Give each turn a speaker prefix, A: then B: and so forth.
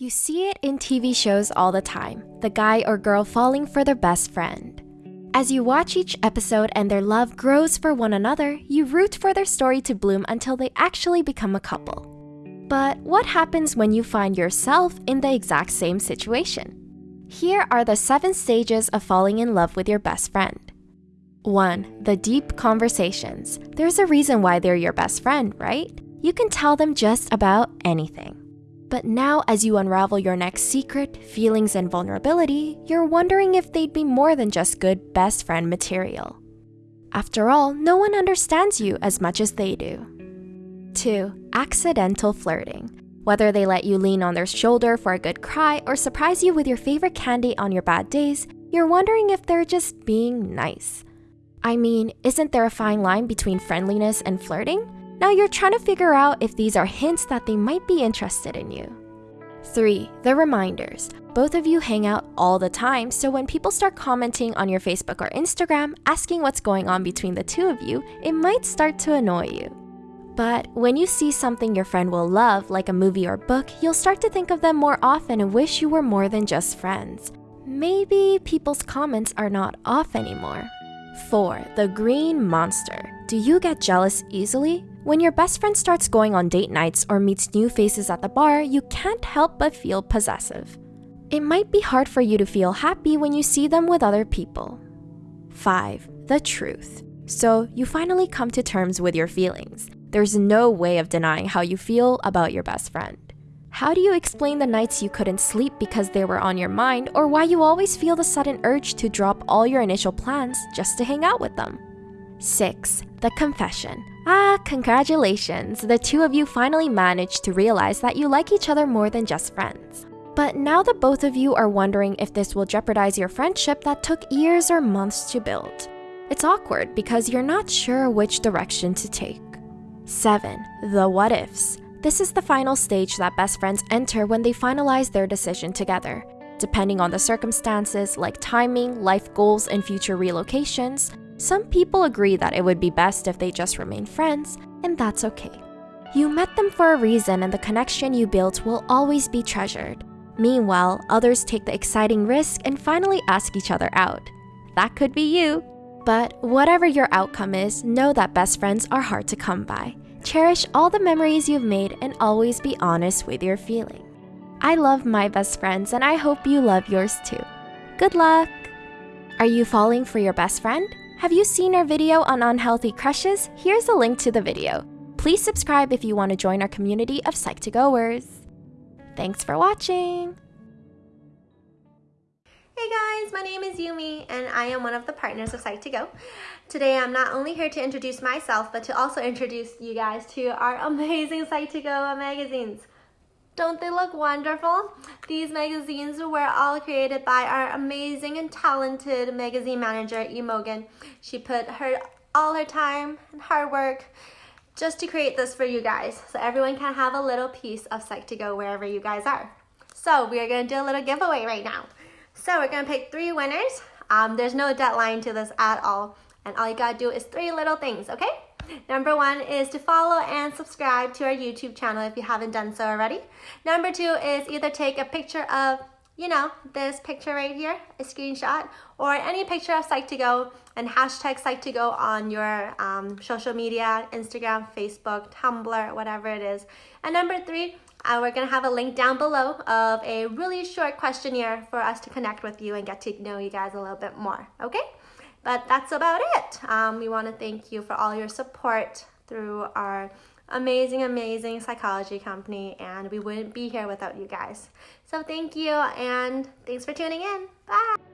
A: You see it in TV shows all the time the guy or girl falling for their best friend. As you watch each episode and their love grows for one another, you root for their story to bloom until they actually become a couple. But what happens when you find yourself in the exact same situation? Here are the seven stages of falling in love with your best friend. 1. The deep conversations. There's a reason why they're your best friend, right? You can tell them just about anything. But now, as you unravel your next secret, feelings, and vulnerability, you're wondering if they'd be more than just good best friend material. After all, no one understands you as much as they do. 2. Accidental flirting. Whether they let you lean on their shoulder for a good cry or surprise you with your favorite candy on your bad days, you're wondering if they're just being nice. I mean, isn't there a fine line between friendliness and flirting? Now you're trying to figure out if these are hints that they might be interested in you. 3. The reminders. Both of you hang out all the time, so when people start commenting on your Facebook or Instagram asking what's going on between the two of you, it might start to annoy you. But when you see something your friend will love, like a movie or book, you'll start to think of them more often and wish you were more than just friends. Maybe people's comments are not off anymore. 4. The Green Monster. Do you get jealous easily? When your best friend starts going on date nights or meets new faces at the bar, you can't help but feel possessive. It might be hard for you to feel happy when you see them with other people. 5. The Truth. So, you finally come to terms with your feelings. There's no way of denying how you feel about your best friend. How do you explain the nights you couldn't sleep because they were on your mind, or why you always feel the sudden urge to drop all your initial plans just to hang out with them? 6. The confession. Ah, congratulations! The two of you finally managed to realize that you like each other more than just friends. But now that both of you are wondering if this will jeopardize your friendship that took years or months to build. It's awkward because you're not sure which direction to take. 7. The what ifs. This is the final stage that best friends enter when they finalize their decision together. Depending on the circumstances, like timing, life goals, and future relocations, some people agree that it would be best if they just remain friends, and that's okay. You met them for a reason, and the connection you built will always be treasured. Meanwhile, others take the exciting risk and finally ask each other out. That could be you. But whatever your outcome is, know that best friends are hard to come by. Cherish all the memories you've made and always be honest with your feeling. I love my best friends and I hope you love yours too. Good luck! Are you falling for your best friend? Have you seen our video on unhealthy crushes? Here's a link to the video. Please subscribe if you want to join our community of Psych2Goers. Thanks for watching!
B: Hey guys, my name is Yumi and I am one of the partners of Psych2Go. Today I'm not only here to introduce myself, but to also introduce you guys to our amazing Psych2Go magazines. Don't they look wonderful? These magazines were all created by our amazing and talented magazine manager, Imogen. She put her all her time and hard work just to create this for you guys so everyone can have a little piece of Psych2Go wherever you guys are. So we are going to do a little giveaway right now. So we're gonna pick three winners. Um, there's no deadline to this at all. And all you gotta do is three little things, okay? Number one is to follow and subscribe to our YouTube channel if you haven't done so already. Number two is either take a picture of, you know, this picture right here, a screenshot, or any picture of Psych2Go and hashtag Psych2Go on your um, social media, Instagram, Facebook, Tumblr, whatever it is. And number three, uh, we're going to have a link down below of a really short questionnaire for us to connect with you and get to know you guys a little bit more, okay? But that's about it. Um, we want to thank you for all your support through our amazing, amazing psychology company, and we wouldn't be here without you guys. So thank you, and thanks for tuning in. Bye!